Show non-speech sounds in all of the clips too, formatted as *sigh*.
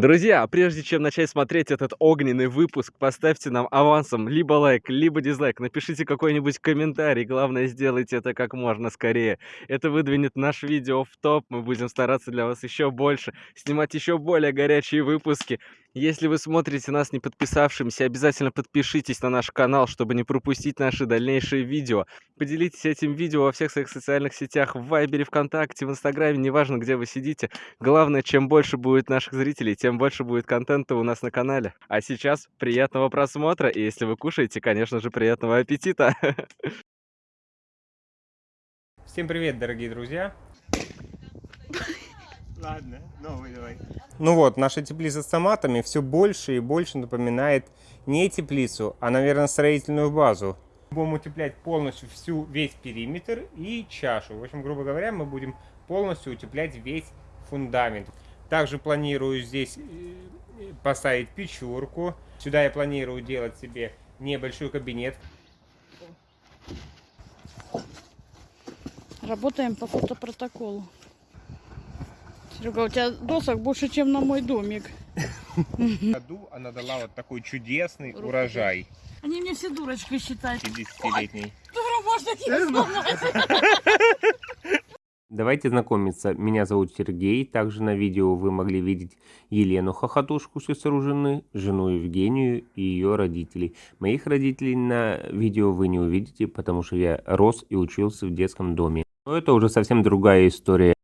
Друзья, прежде чем начать смотреть этот огненный выпуск, поставьте нам авансом либо лайк, либо дизлайк. Напишите какой-нибудь комментарий. Главное, сделайте это как можно скорее. Это выдвинет наш видео в топ. Мы будем стараться для вас еще больше, снимать еще более горячие выпуски. Если вы смотрите нас не подписавшимся, обязательно подпишитесь на наш канал, чтобы не пропустить наши дальнейшие видео. Поделитесь этим видео во всех своих социальных сетях, в Вайбере, ВКонтакте, в Инстаграме, неважно, где вы сидите. Главное, чем больше будет наших зрителей, тем больше будет контента у нас на канале. А сейчас приятного просмотра, и если вы кушаете, конечно же, приятного аппетита! *laughs* Всем привет, дорогие друзья! Ладно, новый давай. Ну вот, наша теплица с томатами все больше и больше напоминает не теплицу, а, наверное, строительную базу. Будем утеплять полностью всю, весь периметр и чашу. В общем, грубо говоря, мы будем полностью утеплять весь фундамент. Также планирую здесь э, поставить печурку. Сюда я планирую делать себе небольшой кабинет. Работаем по фотопротоколу. Серега, у тебя досок больше, чем на мой домик. В году она дала вот такой чудесный Руку урожай. Они мне все дурочкой считают. 50-летний. Дура, можно не сломать. *laughs* Давайте знакомиться. Меня зовут Сергей. Также на видео вы могли видеть Елену Хохотушку, сестру жены, жену Евгению и ее родителей. Моих родителей на видео вы не увидите, потому что я рос и учился в детском доме. Но это уже совсем другая история.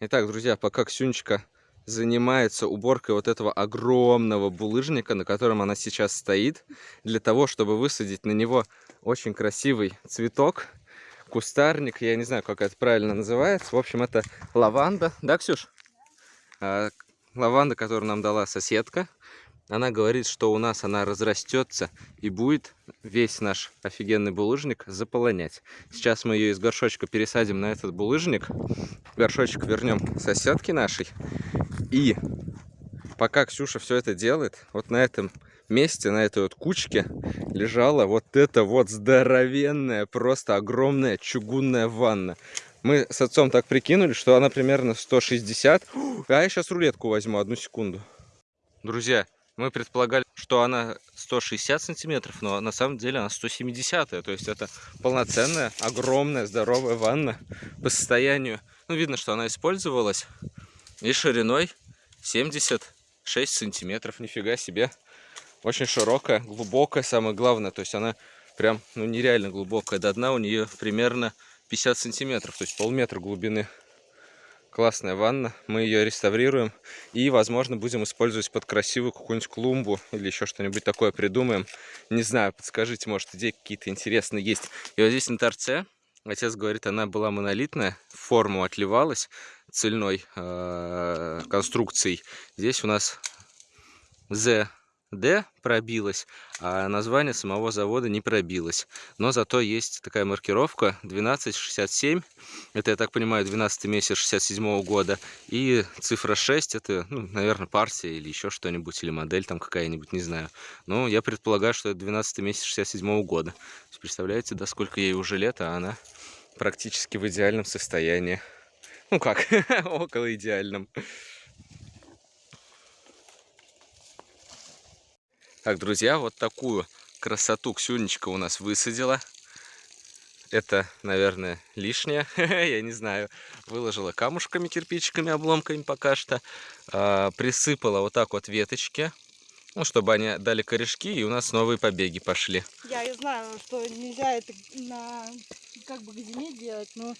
Итак, друзья, пока Ксюнечка занимается уборкой вот этого огромного булыжника, на котором она сейчас стоит, для того, чтобы высадить на него очень красивый цветок, кустарник, я не знаю, как это правильно называется. В общем, это лаванда, да, Ксюш? А, лаванда, которую нам дала соседка. Она говорит, что у нас она разрастется и будет весь наш офигенный булыжник заполонять. Сейчас мы ее из горшочка пересадим на этот булыжник. Горшочек вернем соседке нашей. И пока Ксюша все это делает, вот на этом месте, на этой вот кучке лежала вот эта вот здоровенная, просто огромная чугунная ванна. Мы с отцом так прикинули, что она примерно 160. А я сейчас рулетку возьму, одну секунду. Друзья, мы предполагали, что она 160 сантиметров, но на самом деле она 170. То есть это полноценная, огромная, здоровая ванна по состоянию. Ну, видно, что она использовалась. И шириной 76 сантиметров. Нифига себе. Очень широкая, глубокая, самое главное. То есть она прям, ну, нереально глубокая. До дна у нее примерно 50 сантиметров, то есть полметра глубины. Классная ванна, мы ее реставрируем и, возможно, будем использовать под красивую какую-нибудь клумбу или еще что-нибудь такое придумаем. Не знаю, подскажите, может, идеи какие-то интересные есть. И вот здесь на торце, отец говорит, она была монолитная, форму отливалась цельной э, конструкцией. Здесь у нас Z D пробилось, а название самого завода не пробилось. Но зато есть такая маркировка 1267. Это, я так понимаю, 12 месяц 67 -го года. И цифра 6, это, ну, наверное, партия или еще что-нибудь, или модель там какая-нибудь, не знаю. Но я предполагаю, что это 12 месяц 67 -го года. Представляете, да, сколько ей уже лет, а она практически в идеальном состоянии. Ну как, *laughs* около идеальном. Так, друзья, вот такую красоту Ксюнечка у нас высадила. Это, наверное, лишнее, *laughs* я не знаю. Выложила камушками, кирпичиками, обломками пока что. А, присыпала вот так вот веточки, ну, чтобы они дали корешки, и у нас новые побеги пошли. Я и знаю, что нельзя это на как бы к зиме делать, но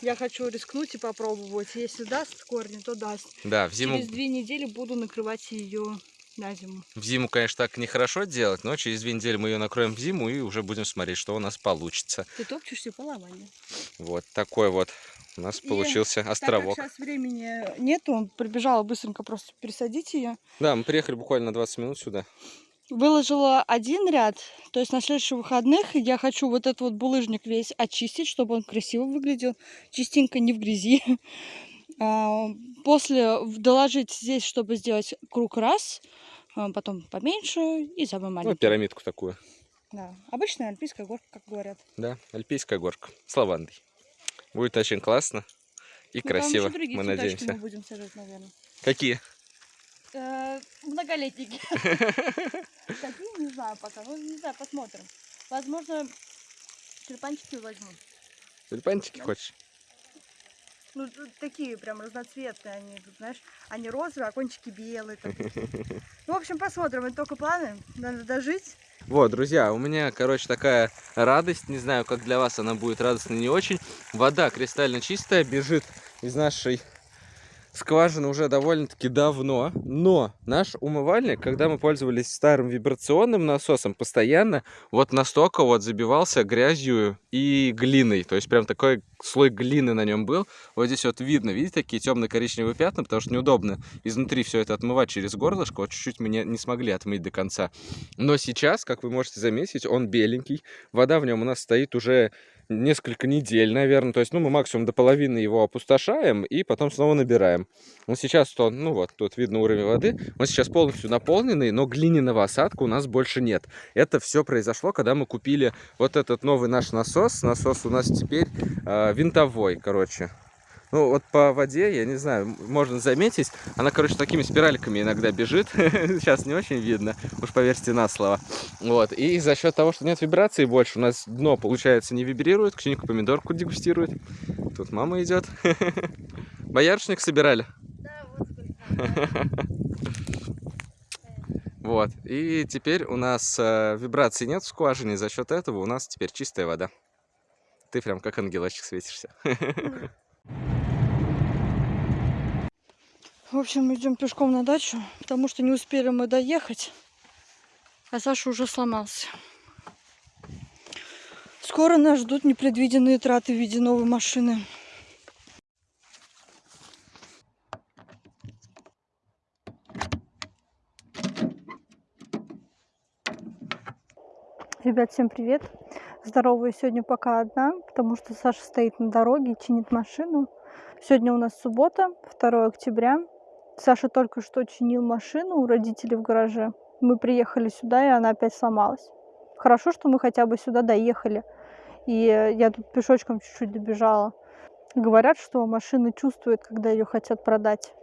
я хочу рискнуть и попробовать. Если даст корни, то даст. Да, в зиму... Через две недели буду накрывать ее на зиму. В зиму, конечно, так нехорошо делать, но через две недели мы ее накроем в зиму и уже будем смотреть, что у нас получится. Ты топчешься по лаване. Вот такой вот у нас и получился островок. Так как сейчас времени нету, прибежала быстренько просто пересадить ее. Да, мы приехали буквально на 20 минут сюда. Выложила один ряд, то есть на следующих выходных я хочу вот этот вот булыжник весь очистить, чтобы он красиво выглядел, чистенько, не в грязи. *laughs* А, после доложить здесь, чтобы сделать круг раз, а, потом поменьше и самый Ну, маленький. пирамидку такую. Да. Обычная альпийская горка, как говорят. Да, альпийская горка с лавандой. Будет очень классно и Ну, красиво, мы надеемся. мы будем сажать, наверное. Какие? Э, Многолетники. *laughs* Какие, не знаю пока. Ну, не знаю, посмотрим. Возможно, тюльпанчики возьму. Тюльпанчики хочешь? Ну, тут такие прям разноцветные они, тут, знаешь, они розовые, а кончики белые. там. *laughs* Ну, в общем, посмотрим, это только планы, надо дожить. Вот, друзья, у меня, короче, такая радость. Не знаю, как для вас она будет радостной, не очень. Вода кристально чистая, бежит из нашей скважины уже довольно-таки давно. Но наш умывальник, когда мы пользовались старым вибрационным насосом, постоянно вот настолько вот забивался грязью и глиной. То есть прям такой слой глины на нем был. Вот здесь вот видно, видите, такие темно-коричневые пятна, потому что неудобно изнутри все это отмывать через горлышко. Вот чуть-чуть мы не, не смогли отмыть до конца. Но сейчас, как вы можете заметить, он беленький. Вода в нем у нас стоит уже несколько недель, наверное. То есть, ну, мы максимум до половины его опустошаем и потом снова набираем. Вот сейчас то, ну вот, тут видно уровень воды. Он сейчас полностью наполненный, но глиняного осадка у нас больше нет. Это все произошло, когда мы купили вот этот новый наш насос. Насос у нас теперь э, винтовой, короче. Ну, вот по воде, я не знаю, можно заметить, она, короче, такими спиральками иногда бежит. *laughs* Сейчас не очень видно, уж поверьте на слово. Вот, и за счет того, что нет вибрации больше, у нас дно, получается, не вибрирует. Ксюнька помидорку дегустирует. Тут мама идет. *laughs* Боярышник собирали? Да, вот сколько. Вот, и теперь у нас э, вибрации нет в скважине, за счет этого у нас теперь чистая вода. Ты прям как ангелочек светишься. *laughs* В общем, идем пешком на дачу, потому что не успели мы доехать, а Саша уже сломался. Скоро нас ждут непредвиденные траты в виде новой машины. Ребят, всем привет! Здоровая сегодня пока одна, потому что Саша стоит на дороге и чинит машину. Сегодня у нас суббота, 2 октября. Саша только что чинил машину у родителей в гараже. Мы приехали сюда, и она опять сломалась. Хорошо, что мы хотя бы сюда доехали. И я тут пешочком чуть-чуть добежала. Говорят, что машина чувствует, когда ее хотят продать.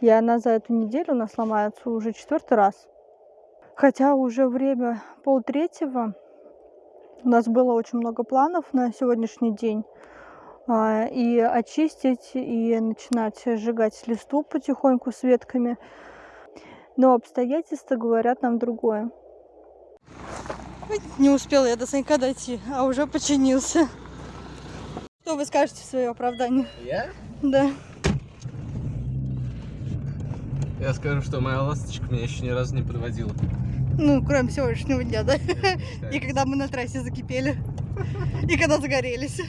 И она за эту неделю у нас ломается уже четвертый раз. Хотя уже время полтретьего, у нас было очень много планов на сегодняшний день. А, И очистить, и начинать сжигать листву потихоньку с ветками. Но обстоятельства говорят нам другое. Не успела я до Санька дойти, а уже починился. Что вы скажете в свое оправдание? Я? Да. Я скажу, что моя ласточка меня еще ни разу не подводила. Ну, кроме сегодняшнего дня, да? И когда мы на трассе закипели. И когда загорелись.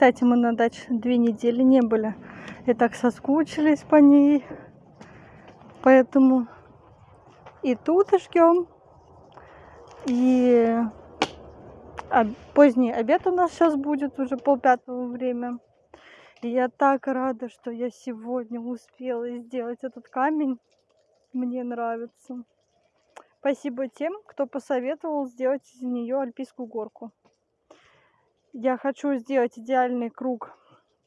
Кстати, мы на даче две недели не были. И так соскучились по ней. Поэтому и тут ждем. И поздний обед у нас сейчас будет, уже полпятого время. И я так рада, что я сегодня успела сделать этот камень. Мне нравится. Спасибо тем, кто посоветовал сделать из нее альпийскую горку. Я хочу сделать идеальный круг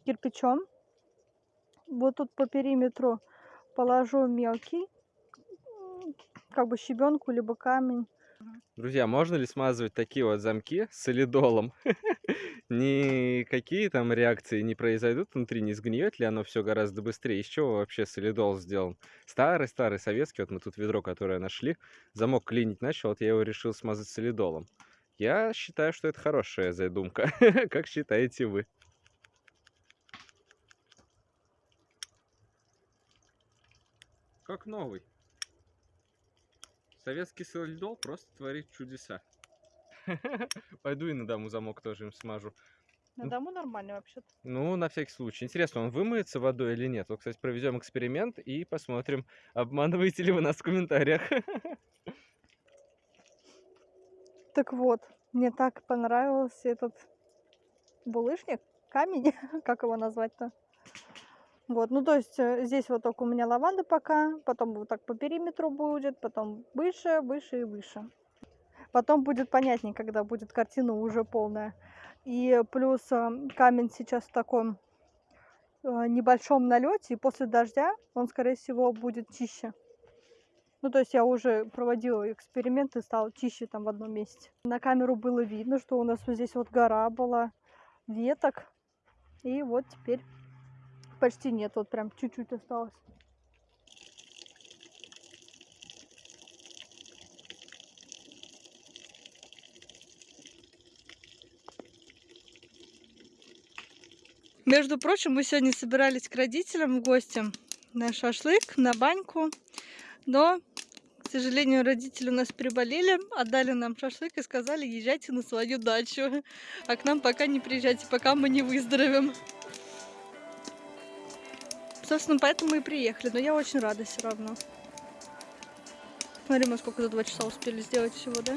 кирпичом. Вот тут по периметру положу мелкий, как бы щебенку, либо камень. Друзья, можно ли смазывать такие вот замки солидолом? *laughs* Никакие там реакции не произойдут внутри, не сгниет ли оно все гораздо быстрее? Из чего вообще солидол сделан? Старый-старый советский, вот мы тут ведро, которое нашли, замок клинить начал, вот я его решил смазать солидолом. Я считаю, что это хорошая задумка. *laughs* Как считаете вы? Как новый. Советский солидол просто творит чудеса. *laughs* Пойду и на дому замок тоже им смажу. На дому нормально вообще-то. Ну, на всякий случай. Интересно, он вымоется водой или нет? Вот, кстати, проведем эксперимент и посмотрим, обманываете ли вы нас в комментариях. *laughs* Так вот, мне так понравился этот булыжник, камень, *laughs* как его назвать-то. Вот, ну то есть э, здесь вот только у меня лаванда пока, потом вот так по периметру будет, потом выше, выше и выше. Потом будет понятнее, когда будет картина уже полная. И плюс э, камень сейчас в таком э, небольшом налете, и после дождя он, скорее всего, будет чище. Ну, то есть я уже проводила эксперименты, стал чище там в одном месте. На камеру было видно, что у нас вот здесь вот гора была веток. И вот теперь почти нет, вот прям чуть-чуть осталось. Между прочим, мы сегодня собирались к родителям в гости на шашлык, на баньку. Но, сожалению, родители у нас приболели, отдали нам шашлык и сказали, езжайте на свою дачу. А к нам пока не приезжайте, пока мы не выздоровеем. Собственно, поэтому мы и приехали. Но я очень рада все равно. Смотри, мы сколько за два часа успели сделать всего, да?